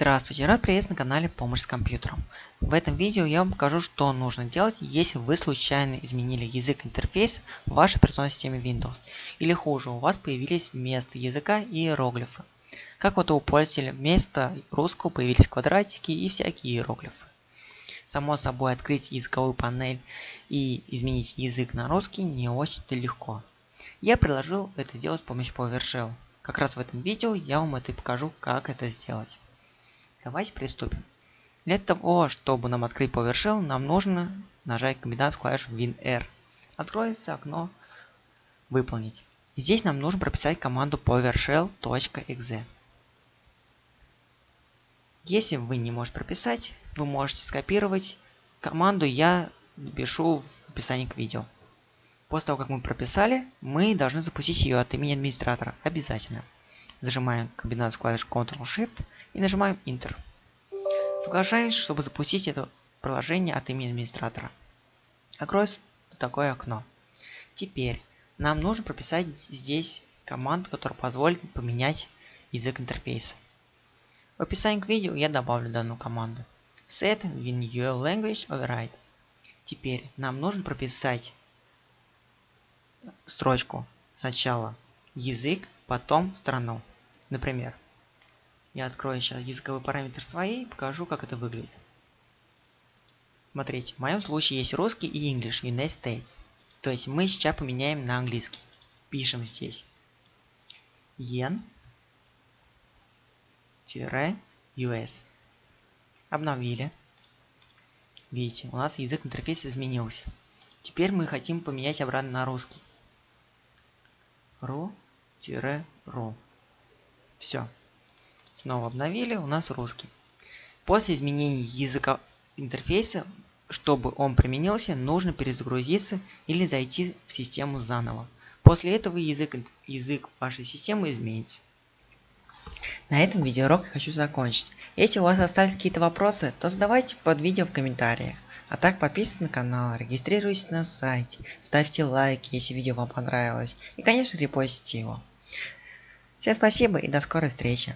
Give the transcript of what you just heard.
Здравствуйте, рад приветствовать на канале Помощь с компьютером. В этом видео я вам покажу, что нужно делать, если вы случайно изменили язык интерфейс в вашей операционной системе Windows. Или хуже, у вас появились вместо языка иероглифы. Как вот у пользователя вместо русского появились квадратики и всякие иероглифы. Само собой, открыть языковую панель и изменить язык на русский не очень-то легко. Я предложил это сделать с помощью PowerShell. Как раз в этом видео я вам это и покажу, как это сделать. Давайте приступим. Для того, чтобы нам открыть PowerShell, нам нужно нажать комбинацию клавиш WinR. Откроется окно «Выполнить». Здесь нам нужно прописать команду PowerShell.exe. Если вы не можете прописать, вы можете скопировать команду, я пишу в описании к видео. После того, как мы прописали, мы должны запустить ее от имени администратора. Обязательно. Зажимаем комбинацию клавиш Ctrl-Shift и нажимаем Enter. Соглашаемся, чтобы запустить это приложение от имени администратора. Откроется такое окно. Теперь нам нужно прописать здесь команду, которая позволит поменять язык интерфейса. В описании к видео я добавлю данную команду. Set Visual Language Override. Теперь нам нужно прописать строчку сначала язык, потом страну. Например, я открою сейчас языковой параметр своей и покажу, как это выглядит. Смотрите, в моем случае есть русский и English, United States. То есть мы сейчас поменяем на английский. Пишем здесь yen US. Обновили. Видите, у нас язык интерфейса изменился. Теперь мы хотим поменять обратно на русский. ру-ру. Все. Снова обновили, у нас русский. После изменения языка интерфейса, чтобы он применился, нужно перезагрузиться или зайти в систему заново. После этого язык, язык вашей системы изменится. На этом видеоурок я хочу закончить. Если у вас остались какие-то вопросы, то задавайте под видео в комментариях. А так подписывайтесь на канал, регистрируйтесь на сайте, ставьте лайки, если видео вам понравилось. И конечно репостите его. Всем спасибо и до скорой встречи.